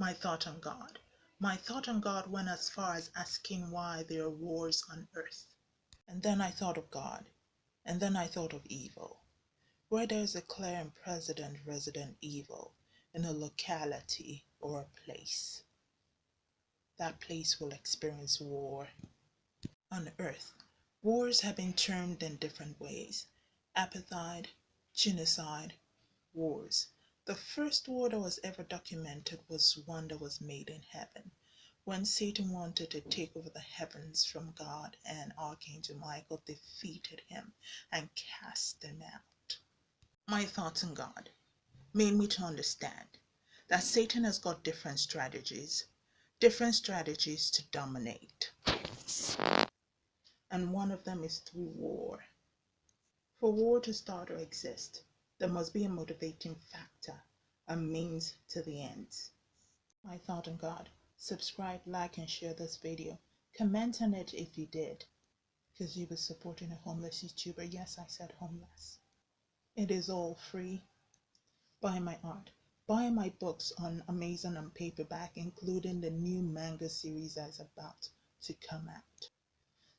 my thought on God. My thought on God went as far as asking why there are wars on earth. And then I thought of God. And then I thought of evil. Where there is a clear and present resident evil in a locality or a place, that place will experience war. On earth, wars have been termed in different ways apartheid, genocide, wars. The first war that was ever documented was one that was made in heaven, when Satan wanted to take over the heavens from God, and Archangel Michael defeated him and cast him out. My thoughts on God made me to understand that Satan has got different strategies, different strategies to dominate. And one of them is through war. For war to start or exist, there must be a motivating factor, a means to the ends. My thought on God. Subscribe, like, and share this video. Comment on it if you did, because you were supporting a homeless YouTuber. Yes, I said homeless. It is all free. Buy my art. Buy my books on Amazon and paperback, including the new manga series that's about to come out.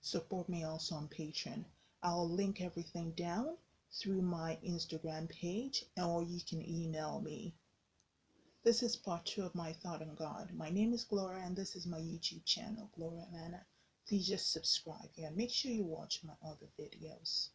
Support me also on Patreon. I'll link everything down through my Instagram page or you can email me. This is part two of my thought on God. My name is Gloria and this is my YouTube channel, Gloria Nana. Please just subscribe and make sure you watch my other videos.